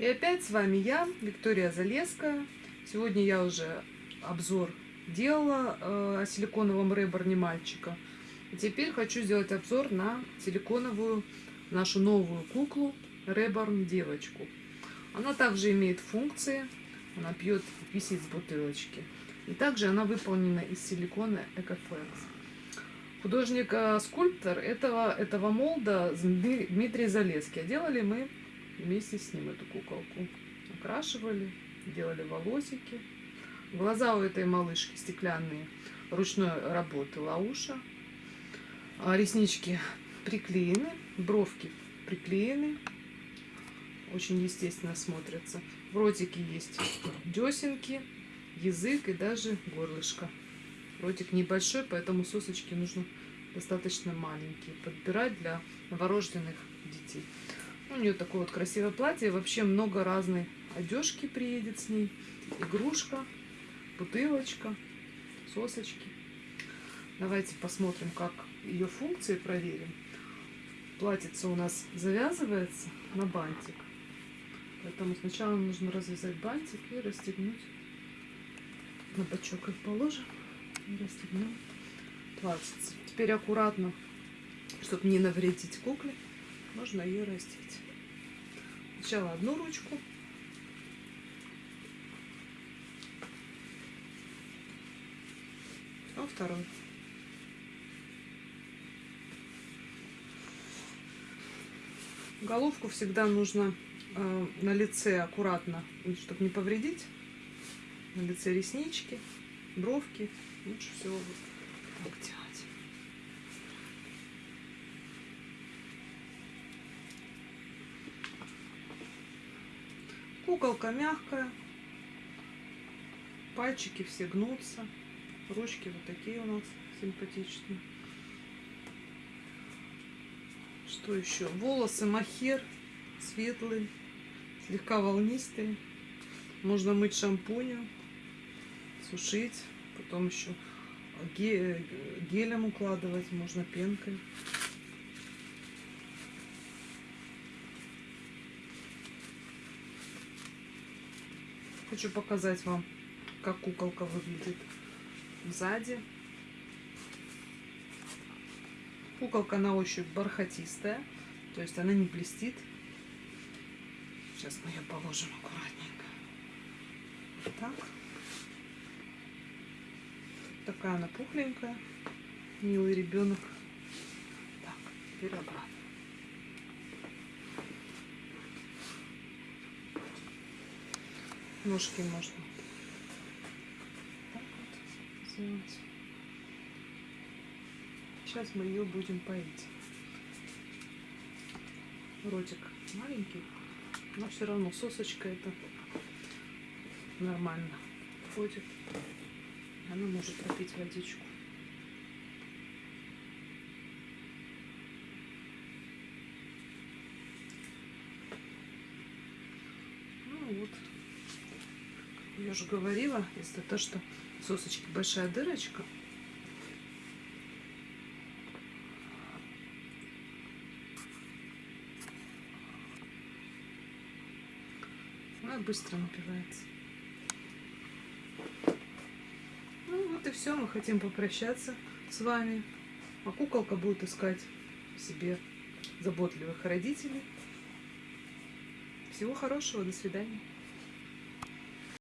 И опять с вами я, Виктория Залеская. Сегодня я уже обзор делала э, о силиконовом реборне мальчика. И теперь хочу сделать обзор на силиконовую нашу новую куклу Реборн девочку. Она также имеет функции. Она пьет, висит с бутылочки. И также она выполнена из силикона Экофлекс. Художник-скульптор этого, этого молда Дмитрий Залеский. Делали мы вместе с ним эту куколку. Окрашивали, делали волосики. Глаза у этой малышки стеклянные, ручной работы лауша. А реснички приклеены, бровки приклеены. Очень естественно смотрятся. В ротике есть десенки, язык и даже горлышко. Ротик небольшой, поэтому сосочки нужно достаточно маленькие. Подбирать для новорожденных детей. У нее такое вот красивое платье. Вообще много разной одежки приедет с ней. Игрушка, бутылочка, сосочки. Давайте посмотрим, как ее функции проверим. Платьице у нас завязывается на бантик. Поэтому сначала нужно развязать бантик и расстегнуть. На бочок их положим и расстегнем платьице. Теперь аккуратно, чтобы не навредить кукле, можно ее раздеть. Сначала одну ручку. А вторую. Головку всегда нужно э, на лице аккуратно, чтобы не повредить. На лице реснички, бровки. Лучше всего вот так делать. Куколка мягкая. Пальчики все гнутся. Ручки вот такие у нас симпатичные. Что еще? Волосы махер светлые, слегка волнистые. Можно мыть шампунем, сушить, потом еще гелем укладывать, можно пенкой. Хочу показать вам, как куколка выглядит сзади. Куколка на ощупь бархатистая, то есть она не блестит. Сейчас мы ее положим аккуратненько. Так. Такая она пухленькая. Милый ребенок. Так, теперь обратно. Ножки можно так вот сделать. Сейчас мы ее будем поить. Ротик маленький, но все равно сосочка это нормально входит. Она может пропить водичку. Ну вот. Я уже говорила, если то, что сосочки большая дырочка, она быстро напивается. Ну вот и все, мы хотим попрощаться с вами. А куколка будет искать себе заботливых родителей. Всего хорошего, до свидания.